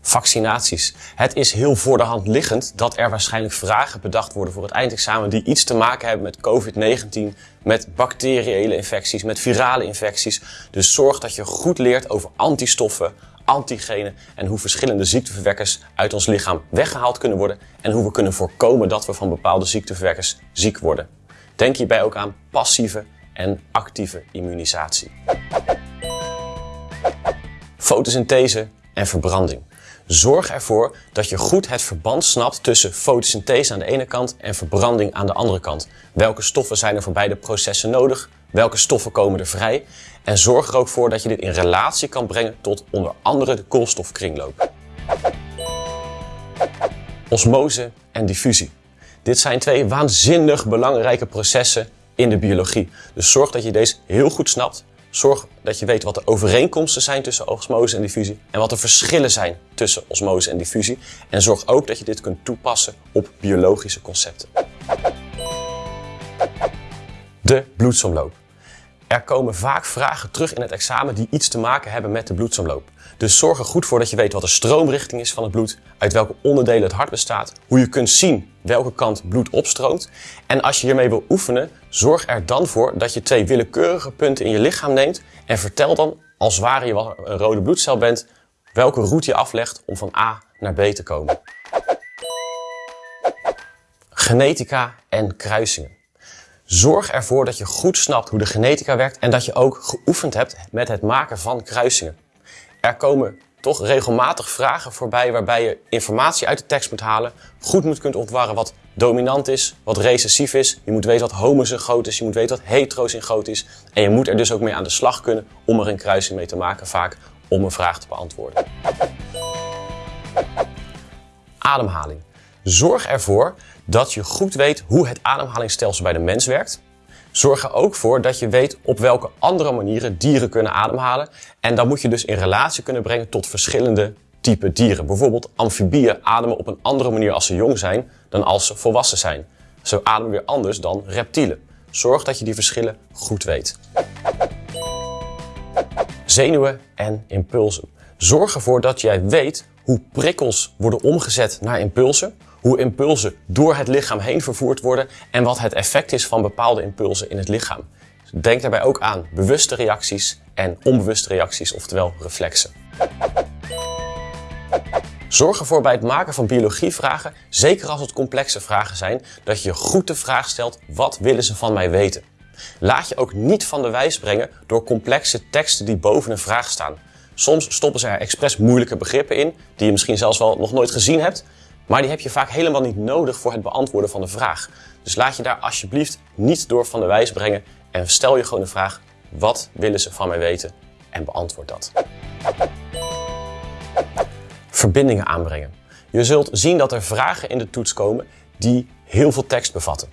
Vaccinaties. Het is heel voor de hand liggend dat er waarschijnlijk vragen bedacht worden voor het eindexamen die iets te maken hebben met COVID-19, met bacteriële infecties, met virale infecties. Dus zorg dat je goed leert over antistoffen, antigenen en hoe verschillende ziekteverwekkers uit ons lichaam weggehaald kunnen worden en hoe we kunnen voorkomen dat we van bepaalde ziekteverwekkers ziek worden. Denk hierbij ook aan passieve en actieve immunisatie. Fotosynthese en verbranding. Zorg ervoor dat je goed het verband snapt tussen fotosynthese aan de ene kant en verbranding aan de andere kant. Welke stoffen zijn er voor beide processen nodig? Welke stoffen komen er vrij? En zorg er ook voor dat je dit in relatie kan brengen tot onder andere de koolstofkringloop. Osmose en diffusie. Dit zijn twee waanzinnig belangrijke processen in de biologie. Dus zorg dat je deze heel goed snapt Zorg dat je weet wat de overeenkomsten zijn tussen osmose en diffusie en wat de verschillen zijn tussen osmose en diffusie. En zorg ook dat je dit kunt toepassen op biologische concepten. De bloedsomloop. Er komen vaak vragen terug in het examen die iets te maken hebben met de bloedsomloop. Dus zorg er goed voor dat je weet wat de stroomrichting is van het bloed, uit welke onderdelen het hart bestaat, hoe je kunt zien welke kant bloed opstroomt. En als je hiermee wil oefenen, zorg er dan voor dat je twee willekeurige punten in je lichaam neemt en vertel dan, als ware je een rode bloedcel bent, welke route je aflegt om van A naar B te komen. Genetica en kruisingen. Zorg ervoor dat je goed snapt hoe de genetica werkt en dat je ook geoefend hebt met het maken van kruisingen. Er komen toch regelmatig vragen voorbij waarbij je informatie uit de tekst moet halen, goed moet kunnen ontwarren wat dominant is, wat recessief is. Je moet weten wat homozygoot is, je moet weten wat heterozygoot is. En je moet er dus ook mee aan de slag kunnen om er een kruising mee te maken, vaak om een vraag te beantwoorden. Ademhaling. Zorg ervoor dat je goed weet hoe het ademhalingsstelsel bij de mens werkt. Zorg er ook voor dat je weet op welke andere manieren dieren kunnen ademhalen. En dat moet je dus in relatie kunnen brengen tot verschillende type dieren. Bijvoorbeeld amfibieën ademen op een andere manier als ze jong zijn dan als ze volwassen zijn. Ze ademen weer anders dan reptielen. Zorg dat je die verschillen goed weet. Zenuwen en impulsen. Zorg ervoor dat jij weet hoe prikkels worden omgezet naar impulsen hoe impulsen door het lichaam heen vervoerd worden en wat het effect is van bepaalde impulsen in het lichaam. Denk daarbij ook aan bewuste reacties en onbewuste reacties, oftewel reflexen. Zorg ervoor bij het maken van biologievragen, zeker als het complexe vragen zijn, dat je goed de vraag stelt: wat willen ze van mij weten? Laat je ook niet van de wijs brengen door complexe teksten die boven een vraag staan. Soms stoppen ze er expres moeilijke begrippen in, die je misschien zelfs wel nog nooit gezien hebt, maar die heb je vaak helemaal niet nodig voor het beantwoorden van de vraag. Dus laat je daar alsjeblieft niet door van de wijs brengen en stel je gewoon de vraag: wat willen ze van mij weten? En beantwoord dat. Verbindingen aanbrengen. Je zult zien dat er vragen in de toets komen die heel veel tekst bevatten.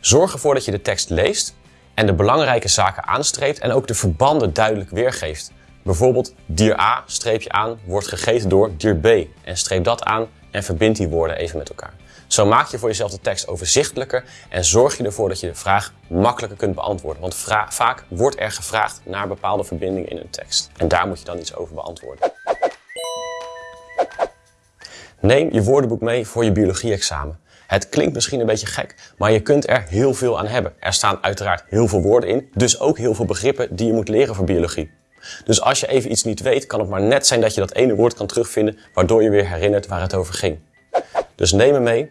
Zorg ervoor dat je de tekst leest en de belangrijke zaken aanstreept en ook de verbanden duidelijk weergeeft. Bijvoorbeeld dier A streep je aan wordt gegeten door dier B en streep dat aan en verbind die woorden even met elkaar. Zo maak je voor jezelf de tekst overzichtelijker en zorg je ervoor dat je de vraag makkelijker kunt beantwoorden. Want vaak wordt er gevraagd naar bepaalde verbindingen in een tekst. En daar moet je dan iets over beantwoorden. Neem je woordenboek mee voor je biologie-examen. Het klinkt misschien een beetje gek, maar je kunt er heel veel aan hebben. Er staan uiteraard heel veel woorden in, dus ook heel veel begrippen die je moet leren voor biologie. Dus als je even iets niet weet, kan het maar net zijn dat je dat ene woord kan terugvinden, waardoor je weer herinnert waar het over ging. Dus neem me mee.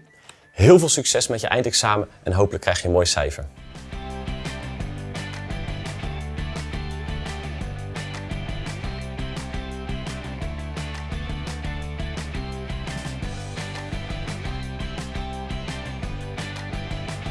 Heel veel succes met je eindexamen en hopelijk krijg je een mooi cijfer.